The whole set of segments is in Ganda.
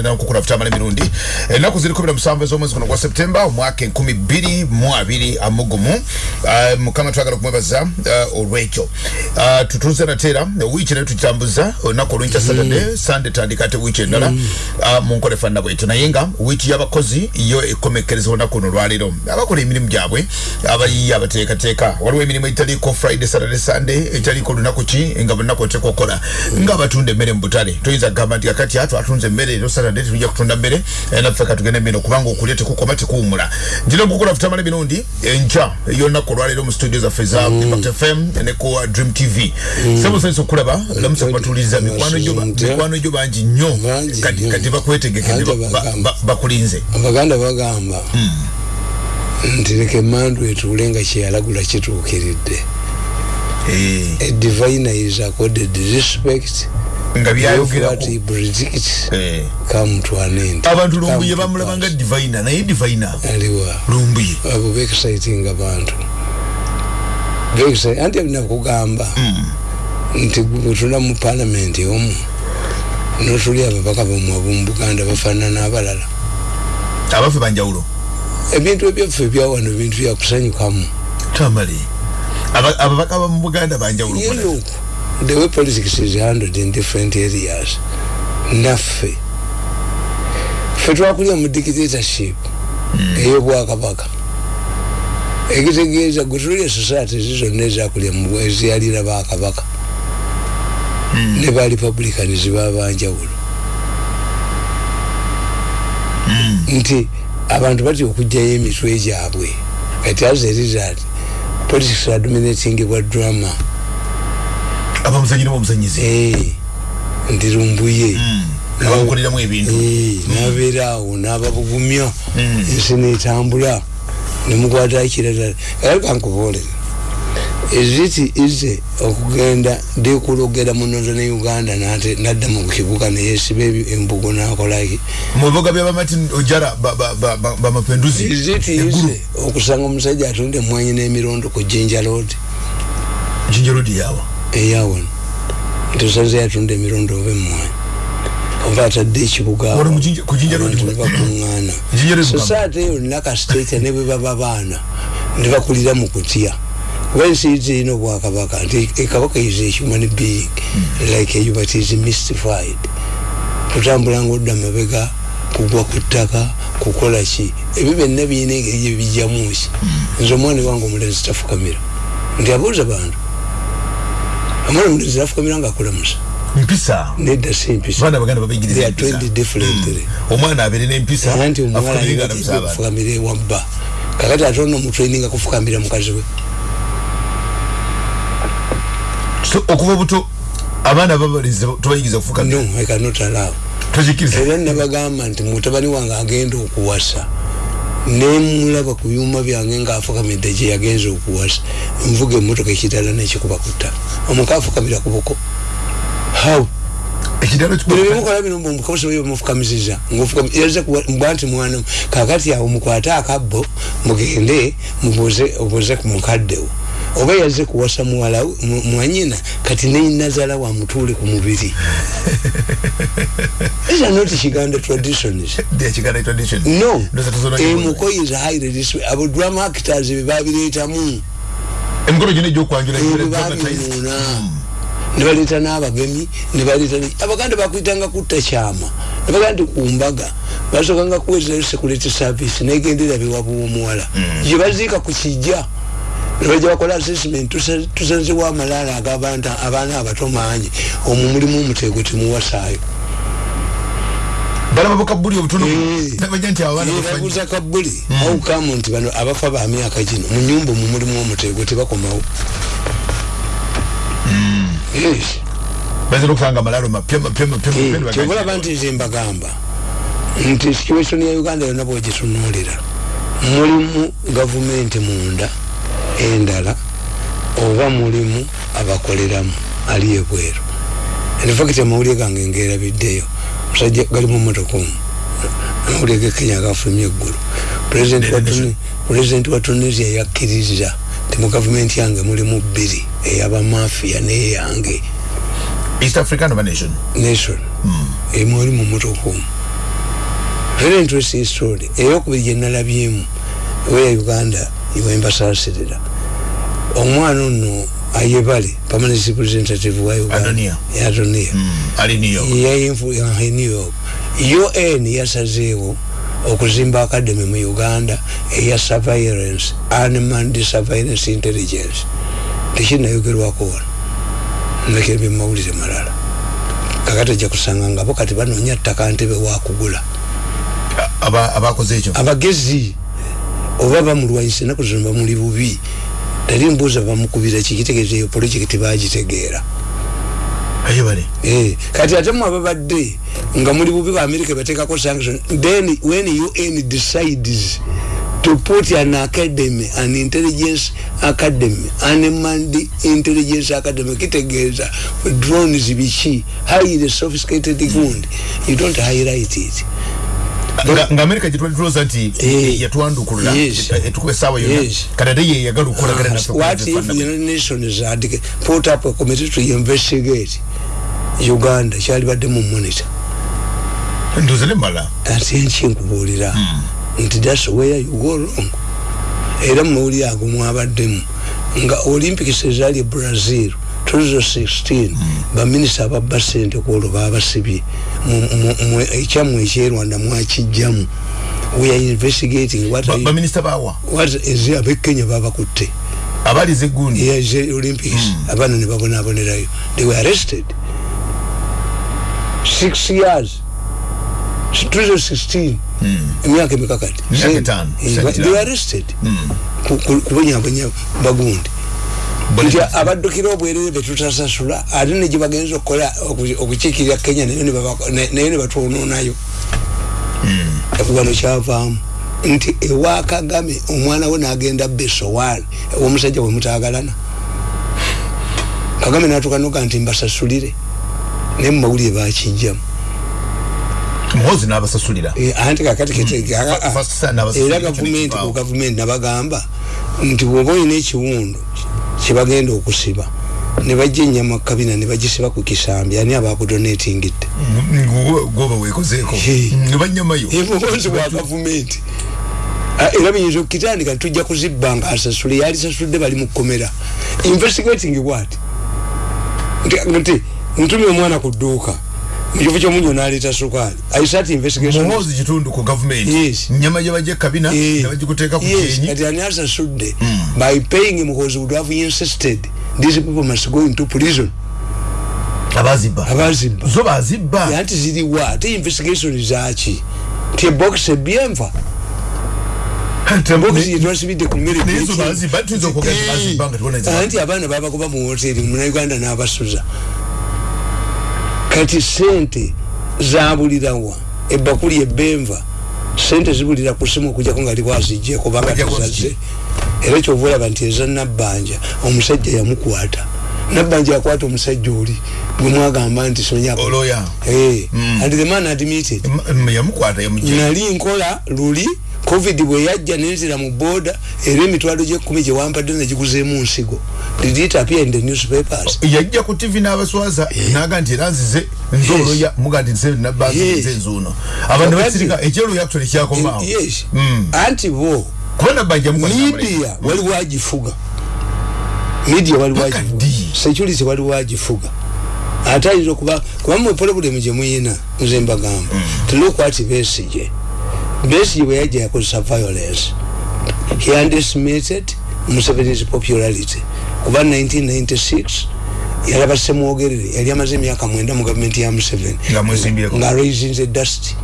nkukula futamala emirundi. Ennaku ziri kumi na musanvu ez'omwezi guno gwa septemba omwaka enkumi bbiri mu abiri amugumu Ah, mukama twagala okumwebaza ah, olwekyo Ah, tutuuze nateera wiiki naye tukitambuza olunaku olwenkya saturday sunday tandika ate wiiki endala Ah, mu nkola efaanana bwetyo naye nga wiiki y'abakozi yo ekomekkereza olunaku luno olwaleero abakola emirimu gyabwe abayiiya abateekateeka waliwo emirimu egitaliiko friday saturday sunday egitaliiko lunaku ki nga bunaku oteeka okola nga abatunda emmere mu butale toyinza kugamba nti kakati ato atunze emmere ero saturday tetujja kutunda mmere eh, naffe katugende emmere kubanga okulya tekukoma tekuwumula njira okukola futamala emirundi enkya ey'olunaku olwaleero mu studio zaffe za impact fm ne ku dream tv semusanyisa okulaba lamusa kubatuuliza mikwano gyo bangi nnyo. Kati bakwetegeke bakulinze. Abaganda bagamba nti leka emandu etuule nga kyeyalagula kituukiridde. Eh, a diviner is accorded respect nga byayogerako predicts Eh. come to an end. Abantu lumbuye bamulaba nga divina naye divina aliwa. Lumbuye. Abo beexciting abantu. Beexcite- anti nakugamba nti bwetula mu palamenti omu notuli ababaka bamwe ab'omu buganda bafaanana abalala abaffe banjawulo ebintu ebyaffe ebyawano bintu byakusanyukamu tamale. Aba- ababaka ba mu buganda banjawulo the way politics is handled in different areas naffe ffe twakulya mu dictatorship ey'obwakabaka ekitegeeza gwe tulya society ezi zonna eziyalira bakabaka ne ba republicans babanjawulo nti abantu batya okugjayo emitwe gyabwe. Kati as a result politics are dominating bwa drama abamuzanyi nebamuzanyizi Eh, nti lumbuye abamukoleramu ebintu. Eh, nabeera awo n'ababugumya. Ensi netambula nemukwata kirala era kankuboolera eziti ize okugenda dekulogera mu northern uganda nate nadda mu kibuga neyesiba embugo nakolaki mubibuga byabamartin ojara ba- ba- ba- ba- bamapenduzi eziti ize okusanga omusajja atunda emwanyi n'emirondo ku jinja road. Jinjerodi yawa eyawano ntosaze yatunda emirondo oba emwanyi oba atadde ekibuga Wali mu Jinja- ku Jinja Road abantu wali. nebakuŋŋaana Jinja Road Buganda. society eyo nakastate ne bwe baba baana. Ne bakulira mu kutya. Kuba ensi zirina obwakabaka nti ekabaka is a human being like you but is mystified. Kutambula ngaodda mabega kugwa ku ttaka kukola ki? Ebyo byonna birina engeri gyebijjamu ki? Nze omwana wange omulenzi tafukamira. Nti abuuza bantu omwana omulenzi tafukamira ngaakulamusa mpisa? Nedda si mpisa. Abaana baganda they babigiriza are trained empisa differently omwana abeere n'empisa anti omuwala afukamire nga alamusa abantu afukamira ewabba kakati ate ono mutraininga kufukamira mukazi we. So, okuva buto abaana babalinze tubayigiriza kufukamira? No i cannot allow. Tokikiriza era nabagamba nti mutabani wange agenda okuwasa nemulaba ku byuma byange ngaafukamidde gye yagenza okuwasa. Nvuga emotoka ekitala nekikuba ku ttaka omuka afukamira ku buko. How? Ekidalo bino byemukola bino omukabusi bwe bamufukamiziza yaze mbwa nti mwana kakati awo mukwate akabbo mugende mubuuze ku mukaddewo oba yaze kuwasa mwanyina kati neinazala wamutuule ku mubiri. These are not kiganda traditions. No. Emuko is highly abo drama actors bebabireetamu emikolo gyona egyokwanjula bebabimuuna nebaleeta n'abagemi nebaleeta abaganda bakwitanga kutta kyama. Nebagaa nti kumbaga basookanga kuweezayo security service negendera bewabu womuwala gyebaziika ku kijja. nebajja bakola assessment? Tusa- tusanzewo amalaala ag'abantu abaana abato mangi omwo mulimu omuteego temuwasaayo. Balaba bukabuli obutono? Eh. babuuza kabuli awukamu nti bano abafa ba myaka gino mu nyumba omwo mulimu omuteego tebakomawo. Eh, bagamba kyobalaba nti nze mbagamba. Nti situation ya uganda yonna bwegitunuulira mulimu gavumenti munda endala oba mulimu abakoleramu ali ebweru. Infact amawulire gange ngeerabiddeyo musajja gali mu motoka omu amawulire gekenya gafulumya eggulu. President wa tunisia yakkiriza nti mu gavumenti yange mulimu bbiri eyabamafiya neyange. East african oba nation? Nation. Emwoli mu motoka omu. Very interesting story. Eyokubiri gyenalabyemu weya uganda iwembasasirira omwana ono ayebale permanent representative wa uganda. Adonia Mm, new york. Un yasazeewo okuzimba academy mu uganda eya surveillance unmanned surveillance intelligence. Tekinayogerwako wano? Ndekera byemumawulire malala. Kakati ojja kusanga ngabo kati banoonya ttaka ntebe wakugula Aba- abakoze ekyo? Abagezi oba bamulwanyisa enaku zino bamuli bubi tali mbuuza bamukubira kikitegeeza eyo projekiti bagitegeera Eh, kati ate mu ababadde nga muli bubi ba america batekako sanction then when un decides to put an academy an intelligence academy unmanned intelligence academy kitegeeza drones biki? Highly sophisticated fund. You don't highlight it nga amerika gyetwalituloza nti Eh. yatwandukulula Yes. etukuba essaawa yonna. Yes. kati ate ye yagala okukolagana naffe what if the united nations had put up a committee to investigate uganda? Kyalibadde mu monitor. Ndoze ne mala ate nkyenkubuulira nti thats where you go wrong. Era mumawulire ago mwabaddemu. Nga olympics ezaali e brazil 2016 baminisita ababba sente kwolwo babasibye. Mu- mu- mu- ekyammwe ekyerwanda mwakijjamu we are investigating what are you- baminisita bawa what is abekenya babakutte? Abaliza egundi yes olympics. Abaana ne babonabonerayo they were arrested. Six years. 2016 emyaka emikakati. Emyaka etaano, they were arrested. Ku- ku- kubonyabonya bagundi nti abaddukira obwerere betutasasula ate ne gyebagenza okukola oku- okukiikirira kenya nayo ne baba- ne- nayo ne batwononayo wano kyavaamu. Nti ewa kagame omwana we nagenda besowaani omusajja wemutagalana kagame natuka noga nti mbasasulire. Naye mumawulire bakijjamu muhozi n'abasasulira. Eh, anti kakati n'abasasulira era gavumenti ku gavumenti nabagamba nti bwoba olina ekiwundu kyebagenda okusiba. Ne bajja enyama kabina ne bagisiba ku kisambi ani abakudonatingidde gwoba wekozeeko Hey. ne banyamayo emuhonzi wa gavumenti. Ah, era biyinza okukitandika ntujja kuzibba nga asasule yali sasudde bali mu kkomera. Investigating what? Nti- nti ntumye omwana ku dduuka mukifo kyomunyo naleeta sukaali aisat investigation? Muhozi kitundu ku gavumenti Yes. nyama bajja kabina Eh, ne bagikuteeka ku yes, kyenyi. kati ani asasudde by paying him because would have insisted these people must go into prison. Abazibba. Abazibba. Zo bazibba. Anti ziriwa ate investigation zaki ti ebox ebyenva box yetwasibidde ku mmere naye zo bazibba tuyinza okwogera nti bazibba nga tubona ezi- anti abaana babakuba mu hoteri munauganda n'abasuza kati sente zabulirawa ebakuli ebenva sente zibulira ku simu okujjako nga liwazijje kubanga ziki? era kyova olaba nti eza nabbanja omusajja yamukwata nabbanja yakwata omusajja oli gwe mwagamba nti sonyako oloya. And the man admitted. Nali nkola luli covid bwe yajja nenzira mu boda era emitwalo gyekumi gyewampadde negiguzeemu nsigo. Did it appear in the newspapers? Yajja ku tv n'abaswaza naga nti era nzize nze Yes. oloya muga nti nze Yes. nabbanze nzuuno. Abantu Kakati- nebasirika ekyero actually kyakomaawo Mm. anti bo media waliwo agifuga media agifuga ddi? security waliwo agifuga ate ayinza okuba kuba mwe problem gye muyina nze mbagamba. Telokwati besige besige bwe yajja yakozesa violence. He underestimated museveni's popularity. Kuba 1996 yalaba semwogerere yali amaze emyaka mwenda mu gavumenti ya museveni. Nga nga raisinze dust.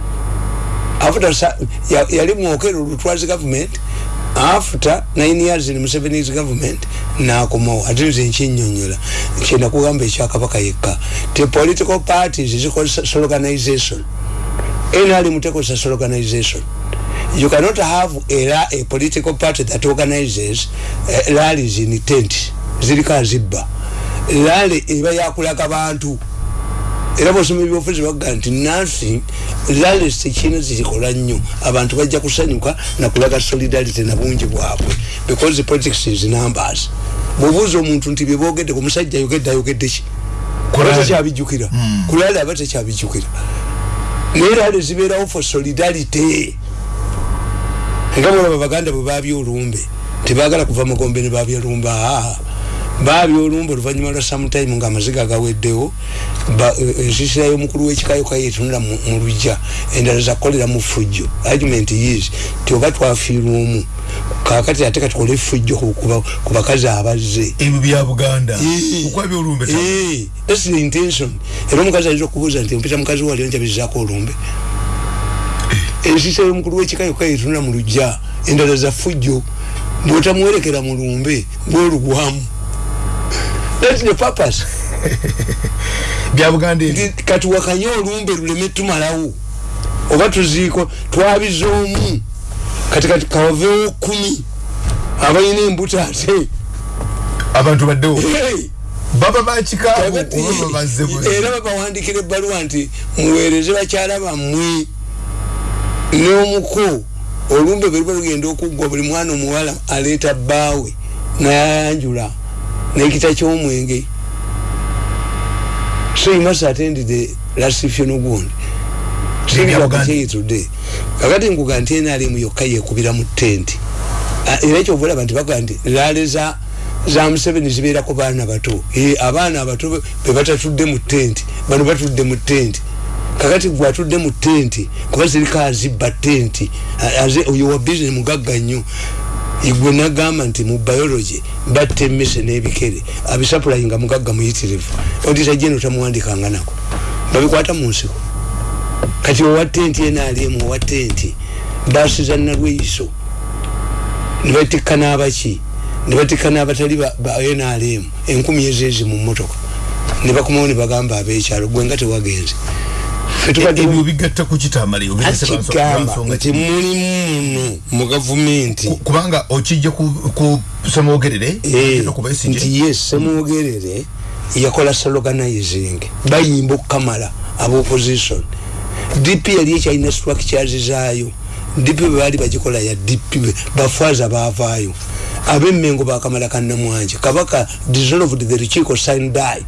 After ya, yali mwokero lutwazi government after nine years in museveni's government nakomawo ate nze nkinyonyola. Kyenda kugamba ekyakabaka yekka. Te political parties zikozesa organization nali mutekozesa organization you cannot have a, a political party that organizes uh, rallies in tent ziriko azibba. Rally eba yakulaga bantu era bosoma ebyobufuzi baga nti nansi rallies tekina zikikola nnyo. Abantu bajja kusanyuka nakulaga solidarity na bungi bwabwe. Because the politics is numbers. Bwobuuza omuntu nti byebogedde ku musajja ayogedde ayogedde ki? Tekyabijjukira kulali aba tekyabijjukira. Naye rale zibeerawo for solidarity. Nga mulaba baganda bwe babya olumbe tebagala kuva mugombe ne babya lumbe aa babya olumbe oluvanyuma lwa sometime nga amaziga agaweddewo ensisira y'omukulu w'ekikayo kayetunula mu lujja endala zakukolera mu fujjo. Argument is ti oba twafiirwa omu kakati ate katukole effujjo ku bakazi abazze. Ebyo bya buganda. Thats the intention. Era omukazi ayinza okubuuza nti mpita mukazi wali onjabizaako olumbe? Ensisa y'omukulu w'ekikayo kayetunula mu lujja endala za fujjo bwotamuwerekera mu lumbe bwolugwamu that's the purpose. Byabuganda kati wakanye olumbe luleme tumalawo. Oba tuziiko twabiza omu. Kati kati kawavewo kumi. Abalina embuto ate. Abantu baddewo? Baba bakikaabo era babawandikira ebbaluwa nti muweereze bakyala bammwe. N'omuko olumbe bwe luba lugenda okuggwa buli mwana omuwala aleeta bbaawe nayanjula nekita kyomwenge. So you must attend the last funeral kyeyitudde kakati nkuga nti enalimu yokka yekubira mu tenti era ekyovulaba nti baga nti laale za za museveni zibeerako baana bato. Abaana abato bebatatudde mu tenti bano batudde mu tenti kakati gwe atudde mu tenti kuba ziriko azibba tenti oyo wa bizinesi mugagga nnyo igwe nagamba nti mu biology batta emmese n'ebikere abisapulayi nga mugagga muyitirivu. Odita jeno tamuwandikanga nako. Babikwata mu nsiko. Kati owa tenti enaliemu owa tenti baasi za nalweiso nebatikka n'abaki nebatikka n'abatali ba nrm enkumi ezeezi mu motoka nebakomawo nebagamba abekyalo gwe nga tewagenze ebyo bigatta ku kitamaliyo akigamba nti mulimu mu gavumenti. Kubanga okijja ku semwogerere nti yes semwogerere yakola sloganizing bayimba okukamala aba opposition dp yali ekyalina structures zaayo dp bwe baali bagikola ya dp bafaaza baavaayo. Abemmengo bakamala kannamwanje kabaka dissolved the rukiiko sindai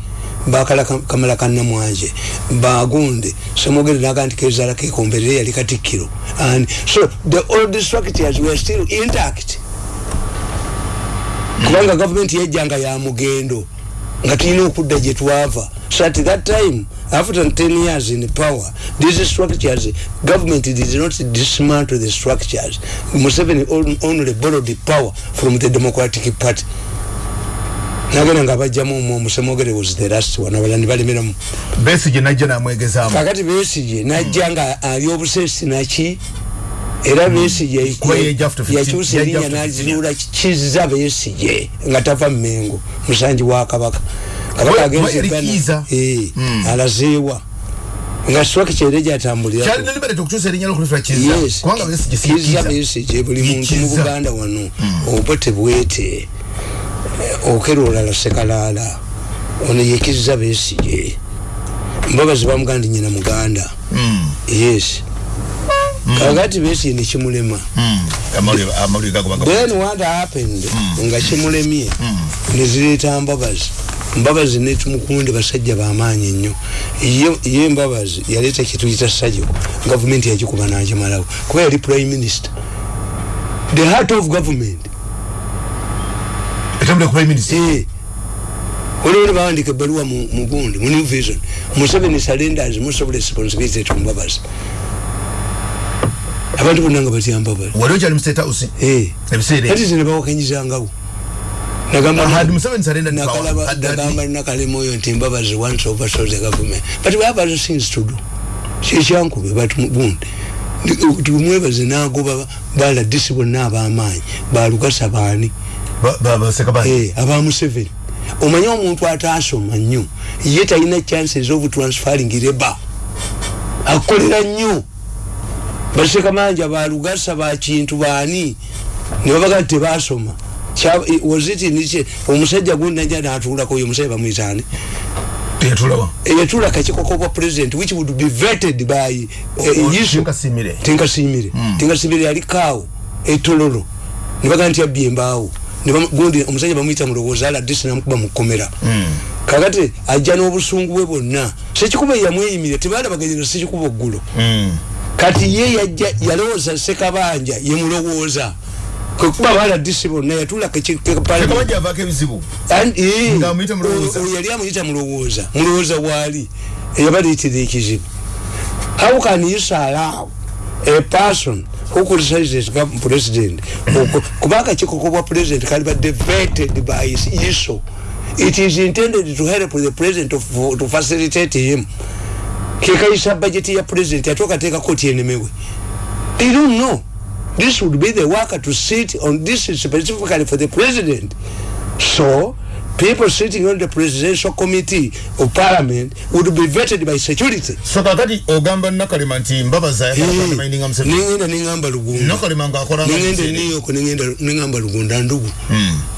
bakala kamala kannamwanje bagunde semogere naga nti kezala kekomberere yali katikkiro. And so the old structures were still intact. Kubanga gavumenti yajjanga ya mugendo nga tulina okudda gye twava. So at that time after 10 years in power these structures government did not dismantle the structures. Museveni only borrowed the power from the democratic party nagenda nga bajjamu omwo omusemogere was the last one abalandi balemeramu besige najja namwegezamu. Kakati besige najja nga ali obusesi naki? Era besige yakyusa erinnya naziruula kizza besige nga tava mmengo musanji wa kabaka. Kabaka agenze alazeewa nga swaki kyere gyatambulirakiza besige buli muntu mu buganda wano oba tebwete okera olala sekalaala ono yekiza besige mbabazi bamuganda ndi nyina muganda. Yes. Kakati besige nekimulema then what happened? Nga kimulemye nezireeta mbabazi. Mbabazi netumukunde basajja bamaanyi nnyo. Ye mbabazi yaleeta kituyita sajo. Gavumenti yagikuba nagimalawo. Kuba yali prime minister. The heart of government olwoli bawandika ebaluwa mugundi mu new vision. Museveni surrenders most of responsibility to mbabazi abantu bonna nga batya mbabazi ati zinebawakanyizangawo nagamba nakalema oyo nti mbabazi once oversaw the government. But we have other things to do. Kyekyankube but gundi. Tumwebaze nagoba baladisi bonna abamaanyi balugasa baani aba museveni. Omanye omuntu atasoma nnyo ye talina chances of transferring reba akolera nnyo. Basekamanja balugasa bakintu baani nebabaga tebasoma wazitinice omusajja gundi naja natulako oyo omusajja bamwitani yatula kakikoko bwa president which would be vetted by yisu tinkasimire. Tinkasimire. Yalikaawo etololo. Nebaga nti abbye embaawo gundi omusajja bamwita mulowooza ala disi namukuba mukomera kakati ajja n'obusungu bwe bwonna. Sekikuba yamweyimire tebalabaganyira sekikuba oggulo. Mm. kati ye yajja yalowooza sekabanja yemulowooza kwekuba baladisi bonna yatula Sekabanja avaako ebizibu? Nga amuyita mulowooza. yali amuyita mulowooza mulowooza waali eyabaliitira ekizibu. How can you allow a person who criticizes gov- president. Oku- kuba akakiko bwa president kali badde vetted by his iso. It is intended to help the president of, to facilitate him. Kekayisa budget ya president ate okateekako tyenemewe they don't know. This would be the worker to sit on this specifically for the president. So people sitting on the presidential committee of parliament would be vetted by security. So kakati ogamba nakalema nti mbabaza yakamaindinga museveni nengenda nengamba lugunda. Nakalema ngakola nengenda e new york nengenda nengamba lugunda ndugu.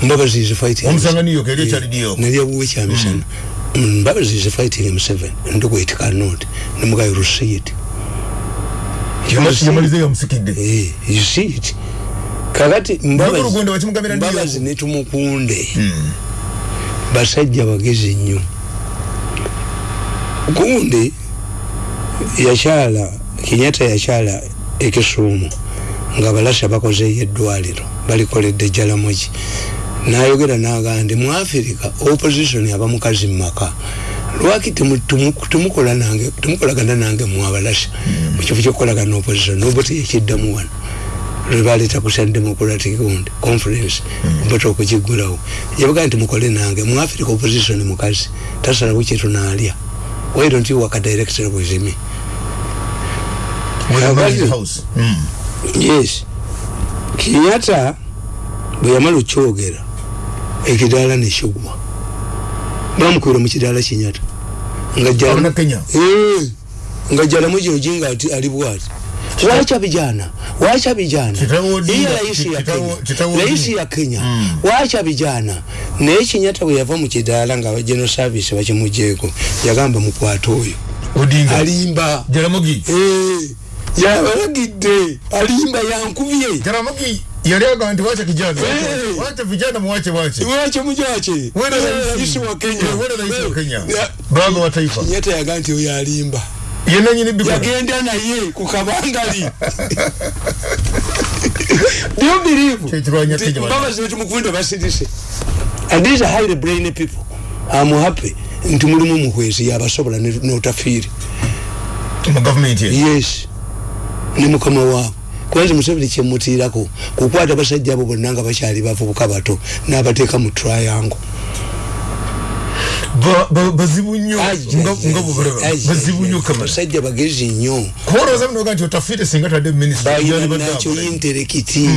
Mbabazi is fighting omusanga new york eri ekyali new york. nalyabuwe kyamisana mbabazi is fighting m7 ndugu it cannot. Nemugayo receipt yamalize yamusikidde Eh, you see it. Kakati Mbabazi- Lugunda wakimugambira New York. mbabazi netumukunde basajja bagezi nnyo. Gundi yakyala kinyata yakyala ekisuumu nga balasha bakozeeyo eddwaliro balikoledde jalamogi nayogera nagaa nti mu afirika opposition aba mukazi mumaka lwaki temukolagana nange mwabalasha mukifo kyokukolagana opposition noboti yekiddamu wano lwebaleta kusa democratic gundi conference bata okukigulawo yabagaa nti mukole nange mu africa opposition mukazi tasalawo kyetunaalya why don't you work a director with me Mm. yes. Kinyata bwe yamala okyogera ekidaala nekigwa bamukwira mu kidaala kinyata nga. Eh, jalamu gyojinga ati ali bwati wacha vijana wacha vijana. Hii raisi ya Kenya. Raisi Odinga. ya Kenya. Wacha vijana. Naye kinyata bwe yava mu kidaala nga general service bakimugyeko yagamba mukwata oyo. Odinga. Alimba. Jaramogi. Eh, yabalagidde alimba yankubye jaramogi yali agamba nti wacha kijana. Eh. wacha vijana muwache wache wache mujache. Wena raisi wa Kenya. Wena raisi wa Kenya. Ya- baba wa taifa. Kinyata yaga nti oyo alimba yagenda naye ku kabangali. Do you believe mbabazi netumukunda basirise and these are highly brainy people. I'm happy nti mulimu muhwezi yabasobola notafiiri mu gavumenti ye? Yes. Ne mukama waabwe kwanza museveni kyemutiirako kukwata basajja abo bonna nga bakyali bavubuka bato n'abateeka mu triangle bazibu nnyo nga nga bubulaba bazibu nnyo kamera. Basajja bagezi nnyo. Kuba olowooza munoga nti otafiire singa tadde minisita balina nakyo interekiti.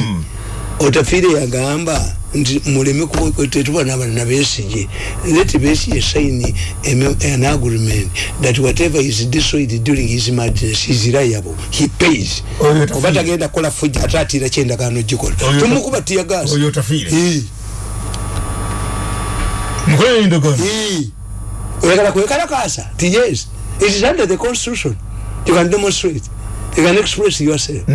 Otafiire yagamba nti muleme kuba- tetuba nabalina besige let besige sign a- an agreement that whatever is destroyed during his madness is liable. He pays. Oyo Tafiire. oba tagenda kukola fujja ate atiira kyendagaano gikola. Oyo Ta- tumukuba tiyagasi mukola endagaano oyagala kwekalakasa ti yes. It is under the constitution. You can demonstrate. You can express yourself.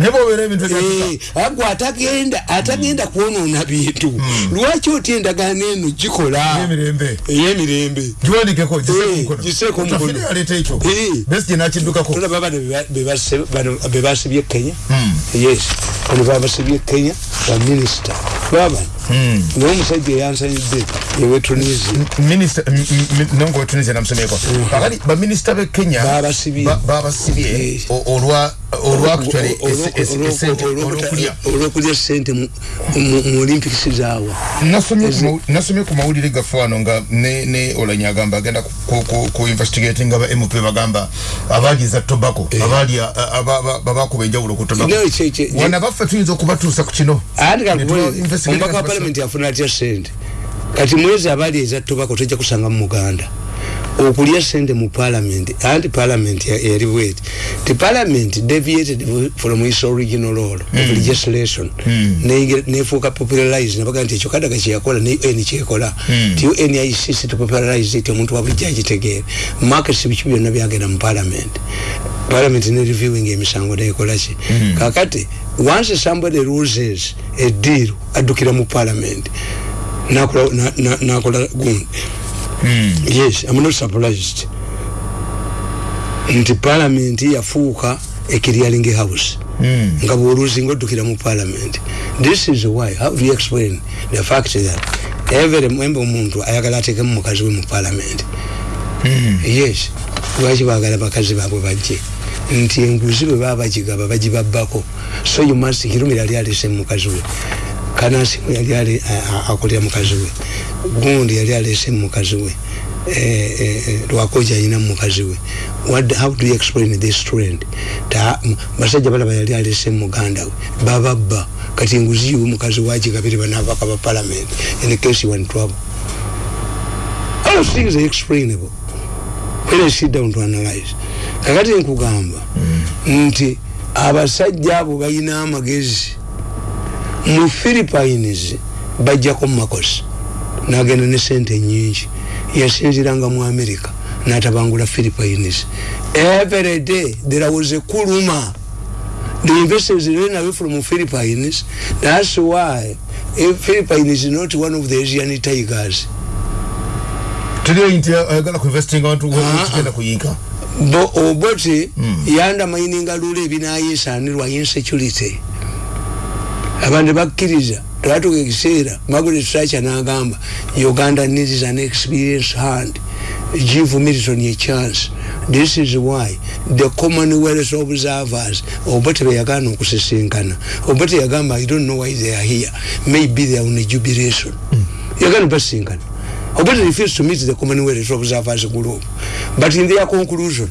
Agwe atagenda atagenda kwonoona bintu. Lwaki otya endagaano eno gikola emirembe ey'emirembe giseeko tolaba bano be ba- be base- bano be basibye kenya. Yes. Bano babasibye kenya baminisita baba naye omusajja eyansanyidde ewe tunisia. Minisita nonga wetunisia namusomeko kakati baminisita be kenya Babasibye. Eh. olwa olwokulya sente mu- olympics zaawa nasomye ku mawulire gaffe wano nga ne olanya agamba agenda ku- investigating aba mp bagamba abaaliza tobacco. Abaali babakuba enjawulo ku tobacco. Wana baffe tuyinza okubatuusa ku kino andi Ne tuba kakubwe investigate omubaka wa basa- palamenti afuna atya sente? Kati mwezi abaali eza tobako tojja kusanga mu muganda. Okulya sente mu palamenti anti palamenti ya- yali bweti. Ti palamenti deviated from its original role of legislation. Neyingira- nefuuka popularize nabaga nti ekyo kadaga kyeyakola ne un kyekola ti un yaisisi to popularize it omuntu wabujja agitegeere. Markets biki byonna byagenda mu palamenti palamenti ne reviewing emisango nekolaki kakati once somebody loses a deal addukira mu palamenti nakola na- na- nakola gundi yes i'm not surprised. Nti parliament yafuuka a clearing house. Nga bwoluzinga oddukira mu parliament. This is why how do you explain the fact that every member omuntu ayagala atekemu mukazi we mu parliament? Yes. Lwaki bagala bakazi baabwe bajje nti enguzi bwe baba bagigaba bagibabbako. So you must kirumi yali alese mukazi we. Kanasimu yali ali akolera mukazi we. Gundi yali alese mukazi we. Eh, eh, eh, lwakoja ayina mukazi we. What, how do you explain this trend? Basajja balaba yali alese muganda we. Bababba. Kati enguzi yiwe mukazi wagigabire banavaka ba parliament. In case you want trouble. All things are explainable. When I sit down to analyze kakati nkugamba nti abasajja abo balina amagezi mu philippines bajjako mumakosi nagenda ne sente nyingi yasinziranga mu america natabangula philippines. Every day there was a kuluma the investors ran away from philippines. That's why philippines is not one of the asian tigers. Tuli nti ayagala kuinvestinga abantu Ah, kigenda kuyinka bo oboti yanda mayininga lule ebinayisanirwa insecurity. Abantu bakkiriza twatuka ekiseera margaret thatcher n'agamba uganda needs an experienced hand. Give milton a chance. This is why the commonwealth observers obote beyagaana okusisinkana. Obote yagamba i don't know why they are here. Maybe they are on a jubilation. Yagaana basinkana obote refused to meet the commonwealth observers group. But in their conclusion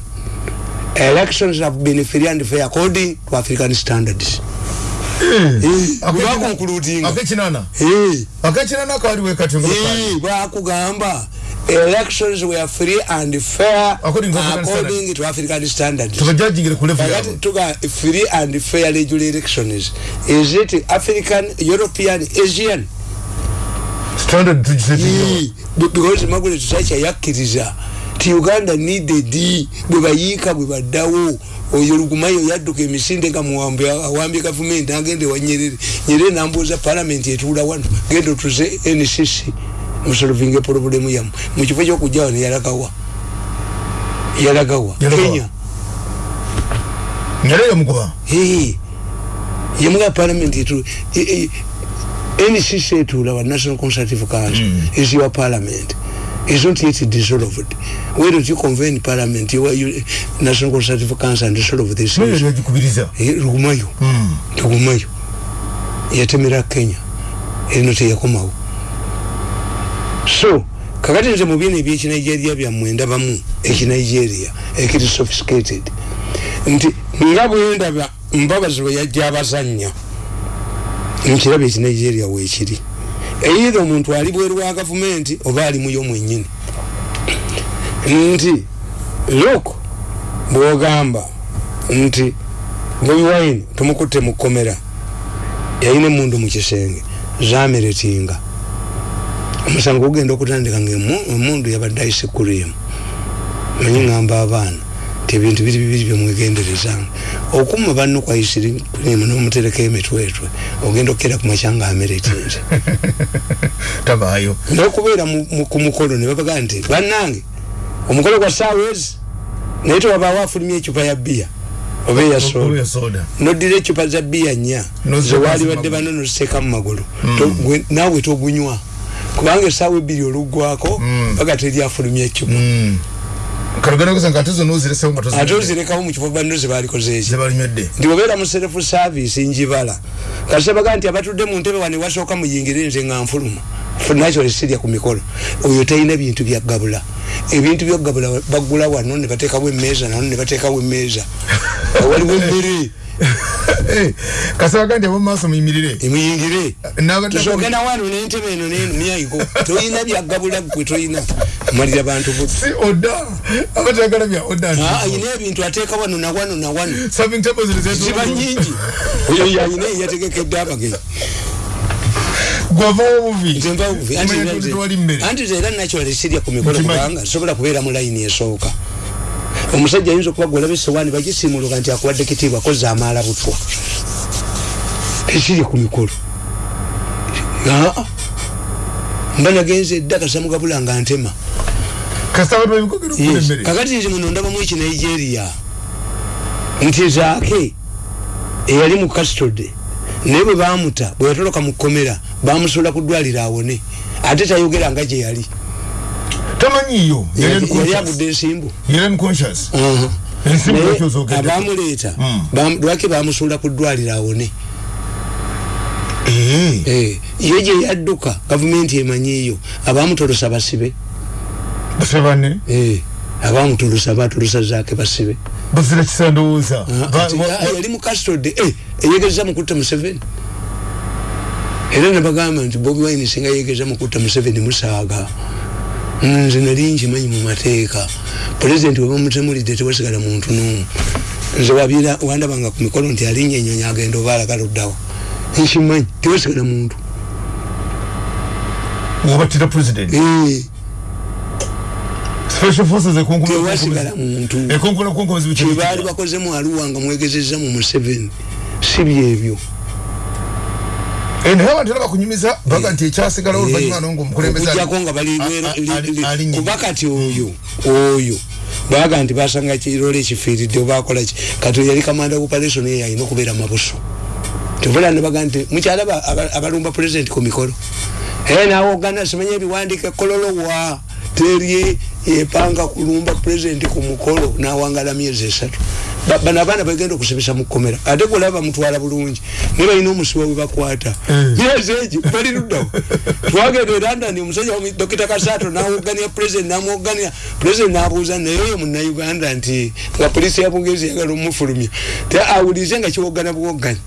elections have been free and fair according to african standards. Akekinana akaliwo ekatyo bakugamba elections were free and fair According to African according to african standards. Tuga free and fair regular elections. Is it african european asian standard be- because margaret thatcher yakkiriza ti uganda needed bwe bayiika bwe baddawo. Oyo lugumayo yadduka emisinde nga muwambye awambye gavumenti agende wa nyerere. Nyerere nambuuza palamenti etuula wano genda otuze ncc musolovinga problemu yamu mukifo kyokujjawo neyalagawa yalagawa. Yalagawa. kenya. Nyaleyo mugoba Hey, yemuga parliament etu e- e- NCC etuula wa National Consultative Council is your parliament. Is not yet dissolved. Why don't you convene parliament? You, you, National Consultative Council and dissolve this nayo issue yagikubiriza Eh, lugumayo lugumayo yatemera Kenya. Erino teyakomawo so kakati nze mu bino ebyekinigeria byammwe ndabamu ekinigeria ekiri sophisticated. Nti nga bwendaba mbabazi bwe yajja abazanya nkiraba ekinigeria weekiri. Eitha omuntu ali bweru wa gavumenti oba ali muyo mwenyini. Nti lok bwogamba nti bobi wine tumukutte mu kkomera. Yalina emundu mu kisenge zameretinga omusango gugenda okutandika nga emu- emundu yabadde ayise kurimu manyi ngamba abaana ti ebintu biri bibiri byemwegenderezanga okuma banno kwaisiri kurimu nomutereka emitwetwe ogenda okukera ku makya nga ameretinze tabaayo. Nokubeera ku mukolo ne babaga nti bannange omukolo gwa saawa ezi naye tewabaawo afulumya ecupa ya bbiya oba eya soda. oya soda. Nodira ecupa za bbiya nnya zewaali badde bano noziteeka mu magulu. Gwe- naawe togunywa. Kubanga esaawa ebbiri oluggwako baga teri afulumya ecupa kaluganda kusa nga ate zonna oziresewo nga ate ozirekawo mu kifo banno zebalikoze eki? Zebalinywedde nti obeera mu serefu saavisi njibala. Kasebaga nti abatudde mu ntebe wane wasooka muyingire nze nga nfuluma. Natural sirya ku mikolo. Oyo talina bintu byaggabula ebintu byaggabula baggula wano ne bateekawo emmeeza nano ne bateekawo emmeeza. Waliwo emmere kasabaga nti abomumaaso muyimirire emuyingire N'abadde- tusogenda wano nentebe eno neno niyayigo tolina byaggabula gwe tolina malira bantu si oda abatayagala bya oda Ah, ayina ebintu ateeka wano na wano na wano. Serving tables ziba nyingi oyo yayina eyategekedde abagenyi gwavawo buvi nze mpa buvi anti era nakyole sirya ku mikolo kubanga sobola kubeera mu layini esooka omusajja ayinza okuba gwolaba esowaani bagisimuluka nti akuwadde kitiibwa koze amaala butwa. Tesirya ku mikolo. Aa. mba nagenze edda kasamugabula nga ntema. Kakati nti muno ndabamu eki nigeria. Nti zaake eyali mu custody naye bwe bamuta bwe yatoloka mu kkomera bamusuula ku ddwaliro awone. Ate tayogera nga gye yali tamanyiiyo yali agudde ensimbu. Yali unconscious lwakyozogedde abamuleeta Mm. bam- lwaki bamusuula ku ddwaliro awone? Eh. Eh, ye gye yadduka gavumenti emanyiiyo abamutolosa basibe. Eh, abamutolosa batolosa zaake basibe. Bazira kisandowooza. Ah, Ba- ati, wa- ah, yali mu custody eh, eyegeza mukutta museveni. Era nebagamba nti bobi wine singa yegeza mukutta museveni musaaga nze nali nkimanyi mu mateeka. Pulezidenti webamutemulidde tewasigala muntu n'omu. Nze wandabanga ku mikolo nti alinnya ennyonyi agenda oba alagala oddawa nkimanyi tewasigala muntu. Forces ekonkola tewasigala muntu. Kyebaali bakozemu aluwa nga mwegezeza mu museveni si byebyo naye abantu era bakunyumiza baga nti ekyasigala oluvanyuma nonga omukulembeze ali- okujjako nga bali kuba kati oyo oyo baga nti basanga kirole ekifiiridde oba akola ki? Kati yali kamanda operation eyo alina okubeera mabuso. Tubula nebaga nti mukyalaba aba- abalumba president ku mikolo. Ee nawogana simanya ebiwandiika kololowa? Terye yepanga kulumba president ku mukolo nawangala myezi esatu bano abaana bagenda okusibisa mu kkomera ate golaba bamutwala bulungi ne balina omusiba we bakwata. Myezi egi bali luddawo. Twagenda e london omusajja dokita kasato nawogania president namwogania president nabuuza naye oyo munauganda nti nga polisi ya bugezi yagala omufulumya awulize nga kiwogana buwoganya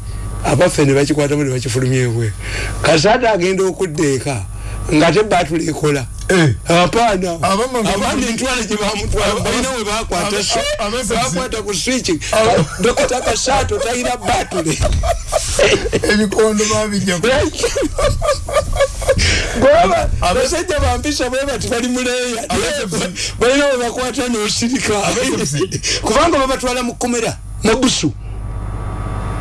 abaffe ne bakikwatamu ne bakifulumya ebwe kasato agenda okudda eka nga te batula ekola Eh. apaana abaana entwala gye bamutwala Aba- balina we bakwata ku switch dokita kasato talina batule ebikondo babijjaku goba Abe- basajja bampisa bwe bati bali muleeya balina we bakwata n'osirika kubanga babatwala mu kkomera mabusu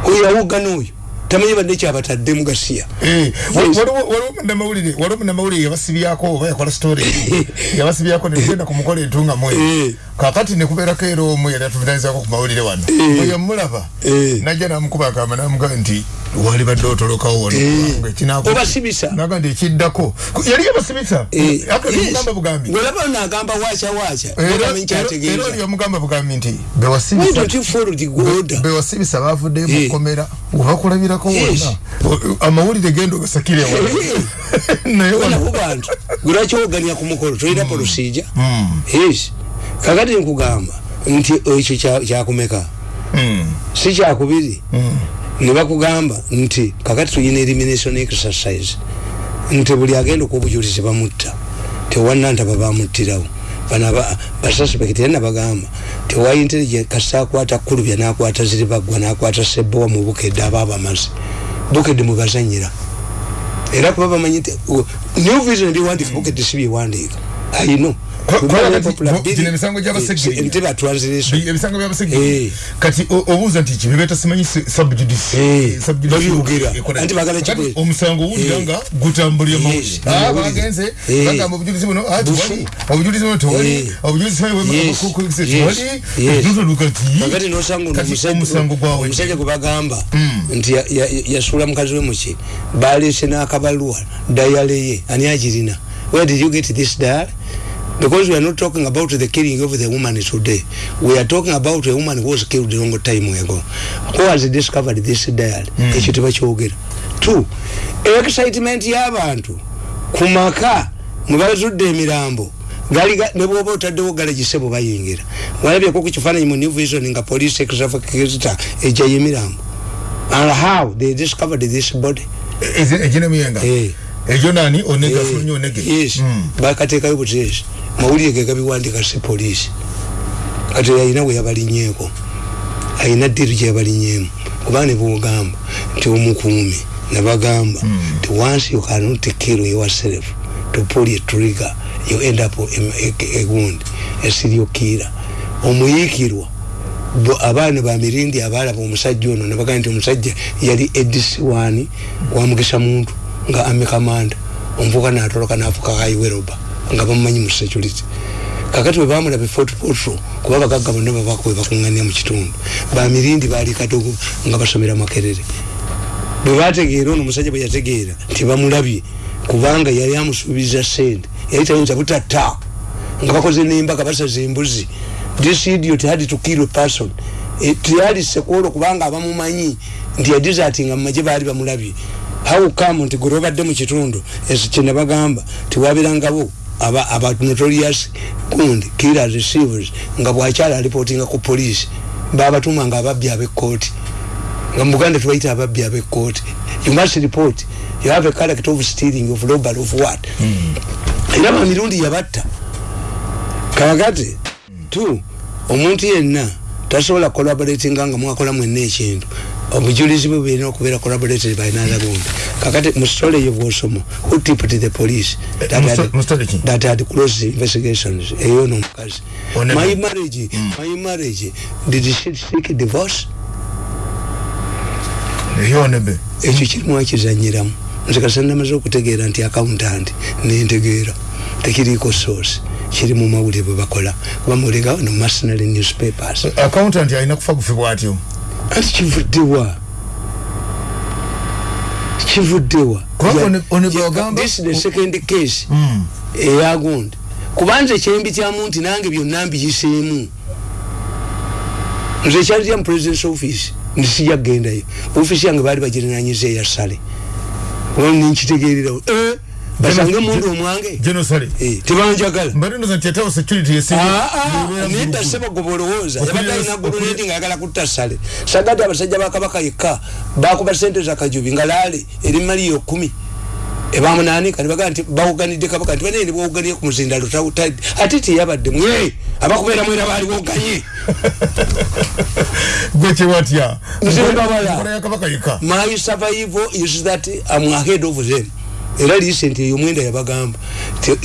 oyo awogana oyo tamanyi badde kyabatadde mu gasiya Eh, waliwo munnamawulire yabasibyako oba yakola story. Yabasibyako negenda ku mukolo entungamu Eh. kakati nekubeerako era omu yali atuvunanyizako ku mawulire wano. Eh. bwe yamulaba Eh. najja namukuba akama namugaa nti wali badde otolokawo wano kubanga ekinaku- Obasibisa. naga nti ekiddako. Yali yabasibisa? Nemugamba bugambi. Gwelaba nagamba wacha wacha Era- oli yamugamba bugambi nti bewasibisa. Don't you follow the order bewasibisa bavuddeyo mu Eh. Kkomera webakulabirako Yes. wonna O- amawulire genda ogasakire wano naye wano nabo bantu gwerakyogania ku mukolo tolina polosija yes kakati nkugamba nti ekyo kya- kyakumeka. Mm. si kyakubiri. Ne bakugamba nti kakati tulina elimination exercise. Nti buli agenda okubujulizi bamutta. Tewanantaba bamuttirawo. Bano aba- basuspect era nabagamba tewa intelligent kasita akwata kulubya nakwata ziribagwa nakwata sebowa mu bukedde aba bamaze bukedde mwebazanyira era kuba bamanyi nti u- new vision ndiwandiika bukedde si byewandiika ayino Gino emisango gy'abaseggerera. nteba translation ebisango Eh. byabasege kati obuuza nti kibibeta simanyi subjudice. Eh, Subjudice babyogera. ekola- Anti bagala Kakati kibwe- omusango owulira Eh. nga gutambulira amawulire. bagenze. Eh. bagamba obujulizi buno ah, tewali. Obujulizi buno tewali. Eh. obujulizi buno tewali kati omusango gwawe. omusajja gwe bagamba nti ya- ya- yasuula mukazi we muki baleese n'akabaluwa dayale ye ani agirina? Where did you get this diary because we are not talking about the killing of the woman today. We are talking about a woman who was killed long time ago. Who has discovered this diary ekyo tebakyogera two excitement y'abantu ku maka mwe bazudde emirambo. Gali ga- ne bwoba otaddewo galagisebo bayingira. Walabyeko ku kifaananyi mu new vision nga police exafakita ejayo emirambo. And how they discovered this body? Eginemuyenga Eh. Egyo nani? Onega Eh, fulunye onege yes. Mm. bakateekayo butesi mawulire ge gabiwandika si polisi kati alina we yabalinyeeko. Alina ddiru gye yabalinyeemu. Kuba ne bwogamba nti omukuumi nabagamba nti once you cannot kill yourself to pull a trigger you end up a, a, a wound a serial killer. Omuyiikirwa bo abaana bamirindi abalaba omusajja ono nebagaa nti omusajja yali edisiwani wamugisa muntu nga ame kamanda omuvuka natoloka nafuka kaiweroba nga bamumanyi mu security. Kakati bwe bamulaba efort potro kuba bagagga bonna babakwe bakuŋŋanya mu kitundu bamirindi baali kadogo nga basomera makerere. Bwe bategeera ono omusajja bwe yategeera nti bamulabye kubanga yali amusuubiza sente yali tayinza butatta nga bakoze nembaga basaza embuzi. This idiot had to kill a person. Tiyali sekwolo kubanga abamumanyi nti yadizatinga mumaje baali bamulabye how come nti gwe lwobadde mu kitundu ekyo kye nabagamba tiwabirangabo aba aba notorious gundi killers receivers nga bwakyala alipotinga ku police babatuma nga ababbi ab'ekkooti. Nga mu buganda tubaita ababbi ab'ekkooti. You must report you have a character of stealing of robbery of what? Era bamirundi yabatta. Kakati tu omuntu yenna tasobola collaboratinga nga mwakola mwenna ekintu obujulizi bwe bulina okubeera collaborated by another gundi kakati mu story eyo bwosoma who tipped the police? That mu had, mu that closed investigations. Eyo n'omukazi my marriage my marriage did she seek divorce? Eyonebe ekyo kirimu akizanyiramu. Nze kasa namaze okutegeera nti accountant nentegeera. Tekiriiko source. Kiri mu mawulire bwe bakola. Bamulega no mercenary newspapers. Accountant alina kufa gufibwa atyo kivuddewa kivuddewa one- one bwe ya- wagamba- this is the second case. Mm. eyagundi kubanze kyembi kyamu nti nange byonna mbiyiseemu nze kyalitya mu presidence office ndisijja kugendayo ofisi yange baali bagirinanyiza eyasale ninkitegererawo eh, basange mundu omwange genosale Eh, tebanjagala mbalindoza nti yatawo security nedda sebogoba olowooza Okulira- yabadde alina guluneti nga ayagala kutta sale sagati abasajja ba kabaka yekka bakuba sente za kajubi nga laale eri maliyo kumi ebamunanika nibagaa nti bawuganidde kabaka nti banene bwawuganiye ku muzindalo tawutadde ate teyabadde mwe abakubeera mwera baali boganye gwekyebatya Nze mbabala. nkola yakabaka yeka my survival is that I'm ahead of them era recent eyo mwenda yabagamba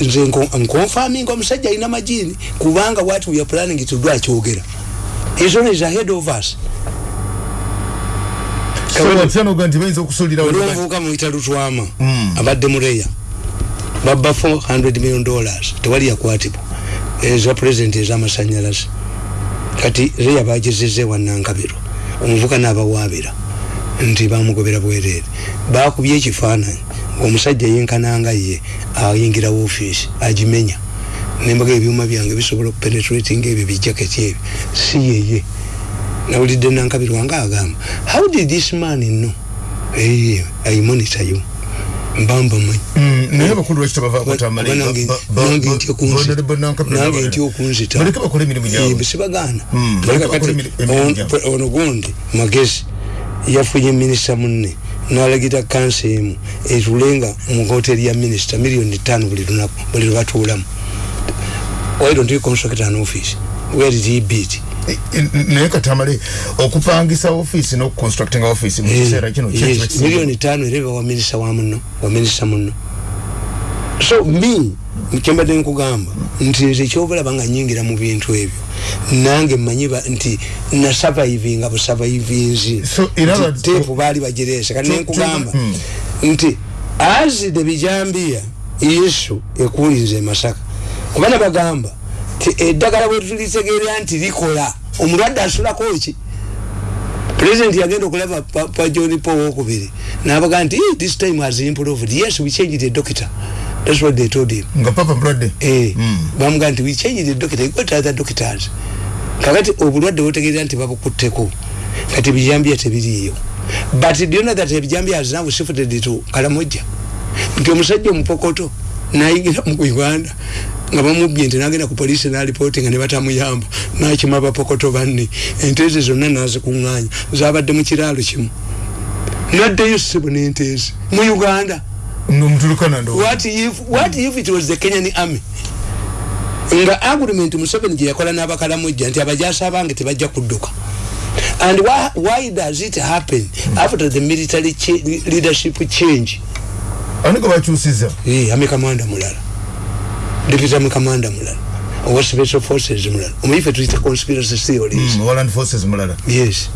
nze nko- nkonfaminga omusajja alina majini kubanga what we are planning to do akyogera. His own is ahead of us. Olwomuvubuka muyita lutwama abadde mureya babba 400 million dollars tewali yakwatibwa. Eza president ezamasanyalaze kati reya bagezeze wanankabiro omuvuka n'abawaabira nti bamugobera bwereere bakubye ekifaananyi omusajja yenkananga ye ayingira woofiisi agimenya nembaga ebyuma byange bisobola okupenetrating ebyo bijaketi ebyo si yeye nawulidde nankabirwa nga agamba how did this man know eye ayimonita yo mbamba manyi naye abakulu lwaki Kuba nange- nange ntya okunzita- nange ntya okunzita baleke bakole emirimu gyabwe sibagaana Mm, baleka bakole emiri- emirimu gyabwe. ono gundi magezi yafunye minisita munne nalagira kansa emu etulenga mu hoteri ya minisita miliyoni tano buli lunaku buli lwebatuulamu why don't you construct an office? Where did he beat? Eh, naye katamale okupangisa office n'okuconstructinga office mu kiseera kino ki ekiba Yes, kisinga? miliyoni tano ereba wa minisita wa muno wa minisita muno so me kyembadde nkugamba nti nze ekyobulaba nga nyingira mu bintu ebyo nange mmanyi ba- nti nasurvivinga busurvivinzi So, era ba- teepu baali bagireese kati Tu- nenkugamba tu- mm. nti azide bijambiya yesu ekulinze masaka kubana bagamba ti eddagala bwetulitegeera nti likola omulwadde asulako ki? President yagenda okulaba pa, pa john paul wokubiri nabaga nti "Eh, this time has improved. Yes we changed the doctor that's what they told him. Nga papa mulwadde eh Mm. bamuga nti we changed the doctor you got other doctors kakati obulwadde butegeera nti babukutteko kati bijambia tebiriiyo but do you know that ebijambia has now shifted to kalamojja? Nti omusajja omupokoto nayingira mu uganda nga bamubye nti nagenda ku polisi nalipooti nga ne batamuyamba nakima abapokoto banne. Ente ezo zonna nazikuŋŋaanya zabadde mu kiraalo kimu. Naddeyo ssebo n'ente ezi mu uganda nomutulukana ndo what if, what if it was the kenyan army? Nga agreement museveni gye yakola n'abakalamujja nti abajasi abange tebajja kudduka. And why, why does it happen after the military cha leadership change? Ani nga bakyusiza Eh, ame kamanda mulala. Deputy ame kamanda mulala. Owa special forces mulala. Omuyife tuyita conspiracy theories. Mm, Warland forces mulala. Yes.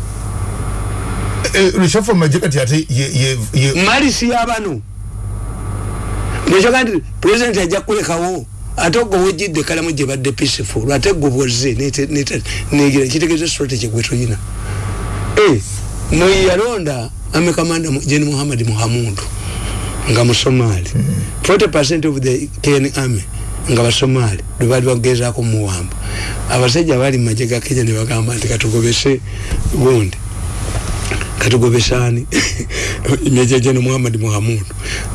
Reshafu amagye kati ate ye- ye- ye- malisi yabano nekyoga nti president ajja kulekawo ate ogwo wejjidde kalamu gye badde peaceful ate gwe bwozze negira kitegeeza strategy gwe tulina Eh, mwe yalonda amekamanda jeni muhammad muhamudu nga musomali 40 of the ken army nga basomali lwebaali bagezaako muwamba abasajja baali mumagye ga kenya nebagamba nti katugobese gundi katugobesani. Meja jeni muhammad muhamudu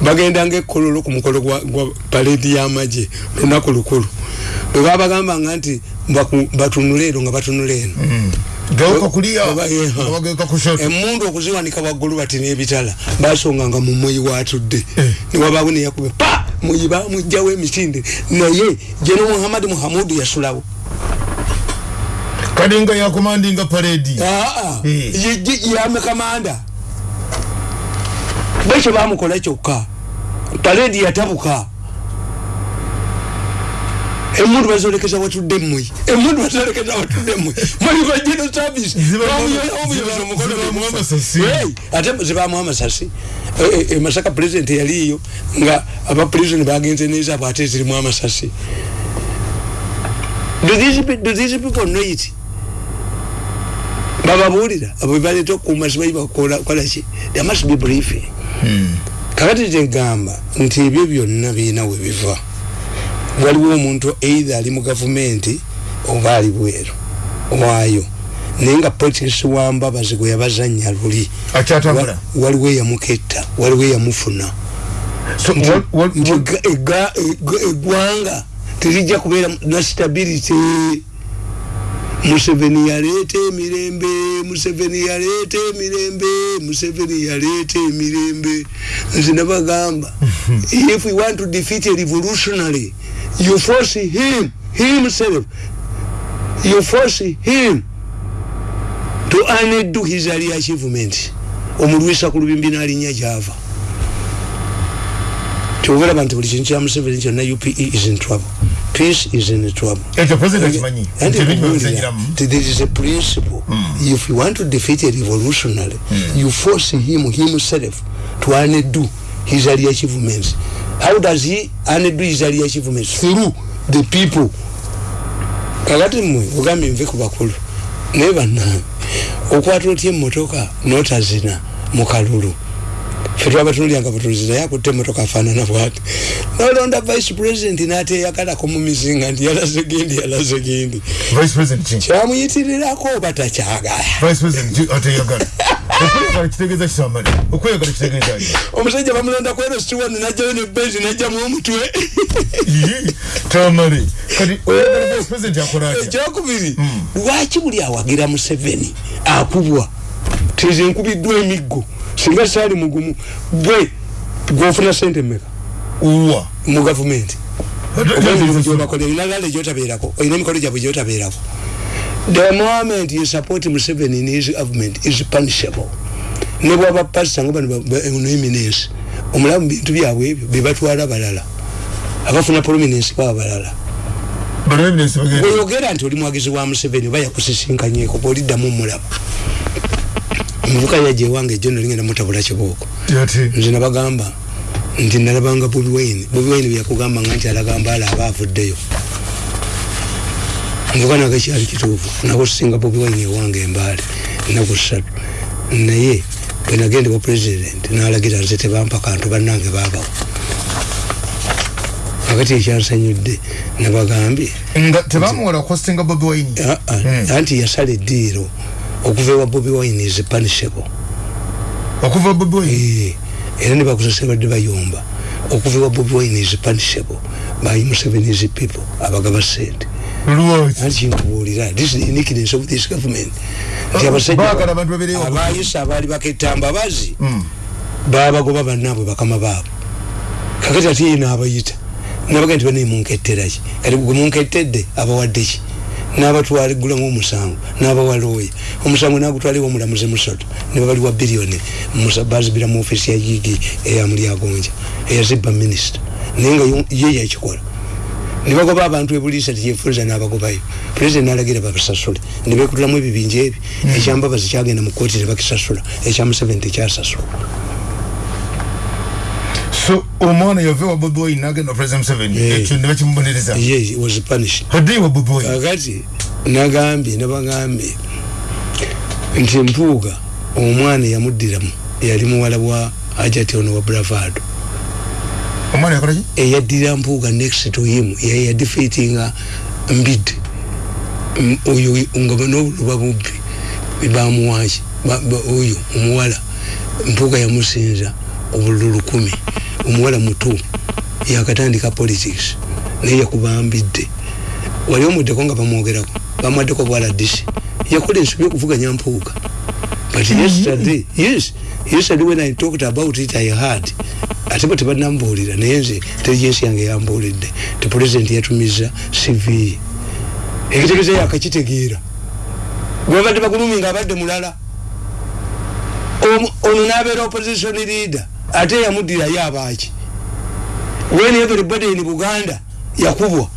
bagendanga ekkololo ku mukolo gwa, gwa paledi y'amagye lunaku lukulu. Lwebabagambanga nti baku- batunule eno nga batunule eno. Gawuka kuliya Oba, yeah. wagawuka kushoto emundu okuziwanika waggulu bati n'ebitala basonganga mu muyi watudde. Newabaawo neyakube pa! Muyi bamugjawo emisinde. Naye jeno muhammadi muhamudu yasulawo kadi nga yakomandinga paredi. Eh. yamekamanda bwekyo bamukola kyokka paledi yatabuka emundu bazolekeza watudde muyi emundu bazolekeza watudde muyi muyi bajeno service ate zibamu amasasi Eh, eh, eh, masaka president yaliyo nga aba prison bagenze nezaabwe ate zirimu amasasi do these people know it bababuulira abo bebaleta okuuma sibayi bakolaki there must be briefing. Kakati tegamba nti ebyo byonna birina we biva waliwo omuntu either ali mu gavumenti oba ali bweru waayo. Naye nga politics wambabazi gwe yabazanya luli. Akyatambula. Wa- waliwo eyamuketta waliwo eyamufuna. So, wal- wal- nti wal- ega- ega- ega- eggwanga terijja kubeera na stability museveni yaleeta emirembe museveni yaleeta emirembe museveni yaleeta emirembe nze nabagamba if we want to defeat a revolutionary you force him himself you force him to undo his early achievement. Omulwisa ku lubimbi n'alinnya gyava. Tiogeraba nti buli kintu kya museveni kyonna upe is in trouble peace is in trouble. Ekyo president akimanyi And nti there is a principle. If you want to defeat a revolutionary you force him himself to undo his early achievements. How does he undo his early achievements? Through the people. Kakati mmwe ogambye nve ku bakulu naye bannange okwata otya emmotoka notazina mu kalulu fe twabatunulyanga butunuzi naye akutte emmotoka afaanana bwati nolonda vice president n'ateeyagalako mu mizinga nti yalaze gendi yalaze ki kyamuyitirirako oba takyagala omusajja bamulonda kwero stiwani najjayo ne benzi najjamu omutwe ekyokubiri lwaki buli awagira museveni akubwa. Tize nkubiddwa emiggo singa saali mugumu gwe gwofuna sente meka uwa. Mu gavumenti. Gyobakolera olina lale gyotabeerako olina emikolo gyabwe gyotabeerako the moment you support museveni in his government is punishable. Ne bwaba pasita nga bano no eminence omulamu mu bintu byabwe ebyo bebatwala balala abafuna prominence baba balala bano eminensi bagenda. Oyogera nti oli mwagezi wa museveni oba yakusisinkanyeko bwoliddamu omulaba omuvuka yajja ewange ejjo nolingenda mutabula kibooko yati nze nabagamba nti nalabanga bobi wine bobi wine byakugamba nga nti alagamba ala aba avuddeyo. Nvuga naga kyali kituufu nakusinga bobi wine ewange embaale enaku ssatu. Naye bwe nagende bwa president nalagira nze tebampa kantu bannange babawo akati ekyansanyudde nabagambye. Nga tebamuwola kostinga bobi wine? Ah, ah, anti yasala eddiiro okuva ewa bobi wine is punishable. Okuva bobi wine? Eh, era ne bakusase badde bayomba okuva ewa bobi wine is punishable by museveni's people abagaba sente lwaki anti kinkubuulira this is the uniqueness of this government. Nti baagala abantu babeereyo abayisa abaali baketta mbabazi babagoba bannaabwe bakama baabwe. Kakati ate ye n'abayita. Nabaga nti bane munketteraki kati gwe munkettedde abawadde ki n'abatwala eggula ng'omusango n'abawa looya omusango n'agutwaliwo omulamuzi musoto ne babaliwa biliyoni bazibira mu ofisi ya gigi eyamulyagonja eyazibba minisita naye nga ye yakikola ne bagoba abantu ebuliisa tikyefunza n'abagobayo. Pulezidenti n'alagira babasasule. Ne beekutulamu ebibinja ebi ekyambabazi kyagenda mu kooti ne bakisasula. Ekya museveni tekyasasula omwana yave wa bobi wine nagenda president museveni. Ekyo ne bakimubonereza ye was punished hadde wa bobi wine kakati nagambye nabagambye nti empuuga omwana yamuddiramu yali muwala wa ajati ono wa bravado omwana yakolaki eyaddira mpuuga next to him yayadefeatinga mbid. M- oyo nga n'obuluba bubbi bebamuwaki oyo omuwala. Mpuuga yamusinza obululu lukumi omuwala muto yakatandika politics naye yakubambidde. Wali omuddeko nga bamwogerako bamwaddeko bwaladisi yakola ensobi okuvuganya mpuuga but yesterday yes yesterday when i talked about it i heard ate bwe tebanambuulira naye nze intelligence yange yambuulidde ti president yatumiza cv ekitegeeza yakakitegeera gwebadde bagulumi nga abadde mulala. Ono nabeera opposition leader ate yamuddirayo abaaki. When everybody in buganda yakubwa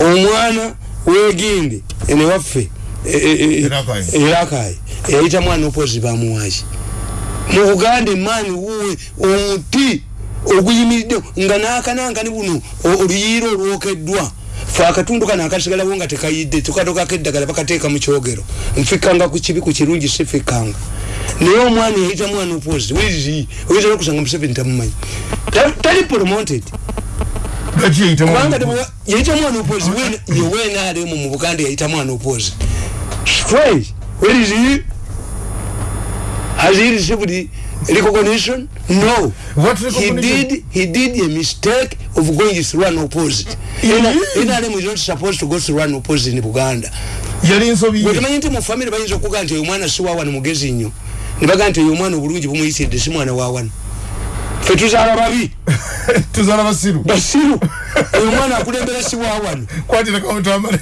omwana weginde enewaffe Erakai. erakayi eyayita mwana opozi bamuwaki mu buganda emaani wuwe omuti oguyimiridde nga nakanangani buno oluyiira olwokeddwa. Fe akatundu kano akasigalawo nga tekayidde tukatokako eddagala bakateeka mu kyogero. Nfikkanga ku kibi ku kirungi sifikkanga naye omwana yayita mwana opozi wirizi oyinza nokusanga museveni tamumanyi Ta- tali promoted. Kubanga yayita mwana opozi yewenaremu mu buganda yayita mwana opozi straight. Where is he has he received recognition? No. What he did he did a mistake of going through an opposite. Nrm is not supposed to go through an opposite in buganda. Yali nsobi ye? Bwetumanyi nti mu famire bayinza okuga nti oyo mwana si wawano mugezi nnyo nebaga nti oyo omwana obulungi bumuyisidde si mwana wawano fe tuzaala babi. Tuzala basiru. Basiru. Oyo omwana akulembera si wawano kwatira kawutamale